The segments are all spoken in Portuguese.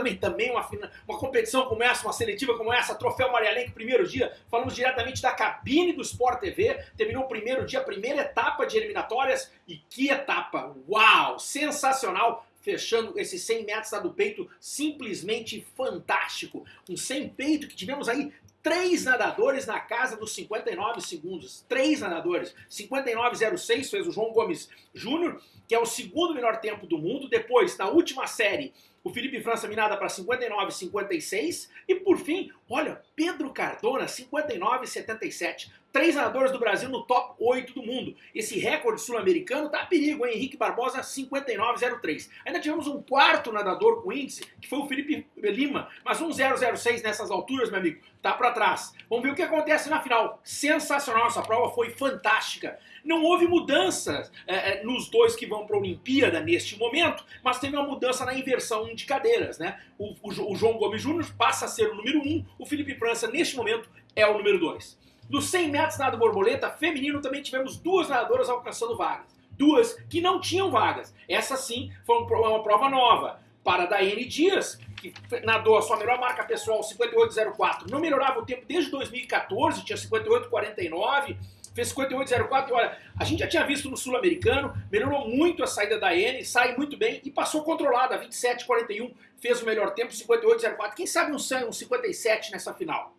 uma, uma competição como essa, uma seletiva como essa, Troféu Maria Lenk, primeiro dia, falamos diretamente da cabine do Sport TV, terminou o primeiro dia, a primeira etapa de eliminatórias, e que etapa, uau, sensacional, fechando esses 100 metros lá do peito, simplesmente fantástico. Um 100 peito que tivemos aí três nadadores na casa dos 59 segundos. Três nadadores. 59,06 fez o João Gomes Júnior, que é o segundo melhor tempo do mundo. Depois, na última série, o Felipe França minada para 59,56. E por fim, olha, Pedro Cardona, 59,77. Três nadadores do Brasil no top 8 do mundo. Esse recorde sul-americano tá a perigo, hein? Henrique Barbosa, 59,03. Ainda tivemos um quarto nadador com índice, que foi o Felipe Lima. Mas um 0,06 nessas alturas, meu amigo, tá para trás. Vamos ver o que acontece na final. Sensacional, essa prova foi fantástica. Não houve mudança é, nos dois que vão para a Olimpíada neste momento, mas teve uma mudança na inversão de cadeiras, né? O, o, o João Gomes Júnior passa a ser o número 1, um, o Felipe França, neste momento, é o número 2. Nos 100 metros nado borboleta feminino também tivemos duas nadadoras alcançando vagas. Duas que não tinham vagas. Essa sim foi uma prova nova. Para a Daiane Dias, que nadou a sua melhor marca pessoal, 58,04. Não melhorava o tempo desde 2014, tinha 58,49 fez 58,04 e olha, a gente já tinha visto no Sul-Americano, melhorou muito a saída da N, sai muito bem e passou controlada, 27,41, fez o melhor tempo, 58,04. Quem sabe um, um 57 nessa final?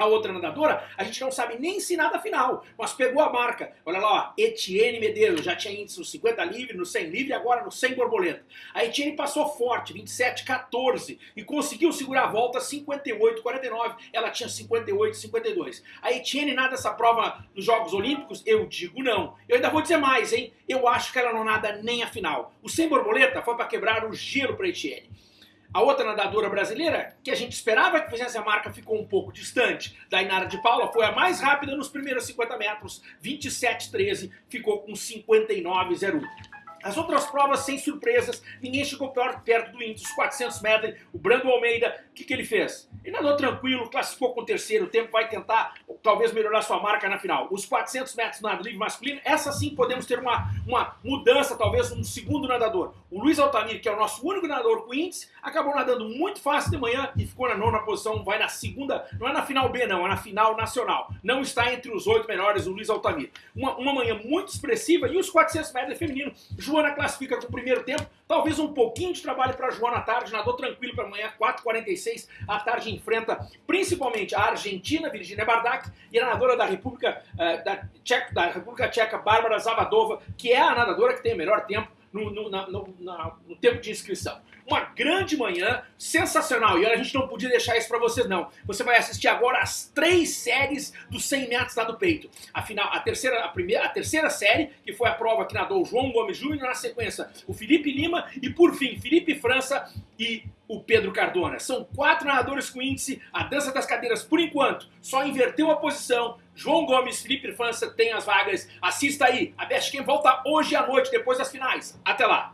A outra nadadora, a gente não sabe nem se nada final, mas pegou a marca. Olha lá, Etienne Medeiros, já tinha índice no 50 livre, no 100 livre, agora no 100 borboleta. A Etienne passou forte, 27, 14, e conseguiu segurar a volta 58, 49. Ela tinha 58, 52. A Etienne nada essa prova nos Jogos Olímpicos? Eu digo não. Eu ainda vou dizer mais, hein? Eu acho que ela não nada nem a final. O 100 borboleta foi para quebrar o gelo para Etienne. A outra nadadora brasileira, que a gente esperava que fizesse a marca, ficou um pouco distante. Da Inara de Paula foi a mais rápida nos primeiros 50 metros, 27,13, ficou com 59,01. As outras provas, sem surpresas, ninguém chegou perto do índice, os 400 metros. O Brando Almeida, o que, que ele fez? Ele nadou tranquilo, classificou com o terceiro tempo, vai tentar talvez melhorar sua marca na final. Os 400 metros nado livre masculino, essa sim podemos ter uma, uma mudança, talvez um segundo nadador. O Luiz Altamir, que é o nosso único nadador com índice, acabou nadando muito fácil de manhã e ficou na nona posição, vai na segunda, não é na final B não, é na final nacional. Não está entre os oito melhores o Luiz Altamir. Uma, uma manhã muito expressiva e os 400 metros feminino, Joana classifica com o primeiro tempo, talvez um pouquinho de trabalho para Joana à tarde, nadou tranquilo para amanhã, 4,46, à tarde enfrenta principalmente a Argentina, Virginia Bardak, e a nadadora da República, uh, da, Tcheca, da República Tcheca, Bárbara Zavadova, que é a nadadora que tem o melhor tempo no, no, na, no, na, no tempo de inscrição. Uma grande manhã, sensacional. E olha, a gente não podia deixar isso para vocês não. Você vai assistir agora as três séries dos 100 metros lá do peito. Afinal, a terceira, a primeira, a terceira série, que foi a prova que nadou o João Gomes Júnior, na sequência o Felipe Lima e por fim Felipe França e o Pedro Cardona. São quatro nadadores com índice, a dança das cadeiras por enquanto só inverteu a posição. João Gomes, Felipe França tem as vagas. Assista aí. A Best Quem volta hoje à noite, depois das finais. Até lá.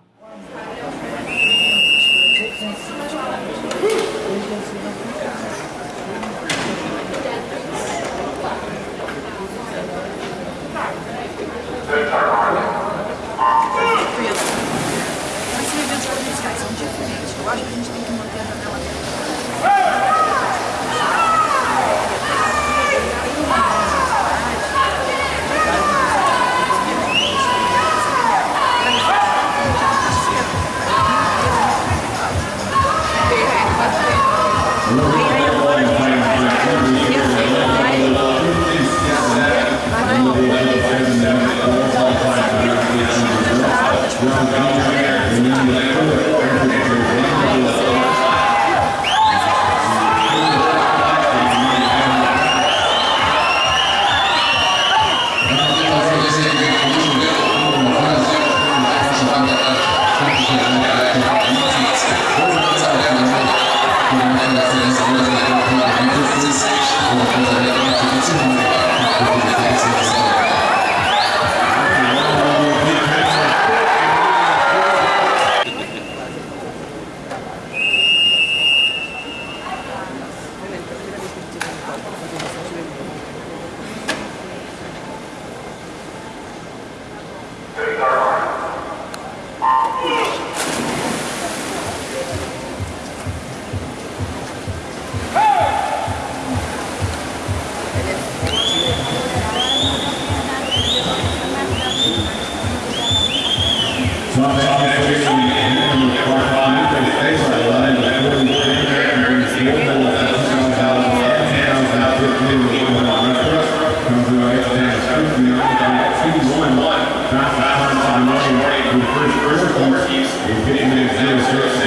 감사합니다. Thank you.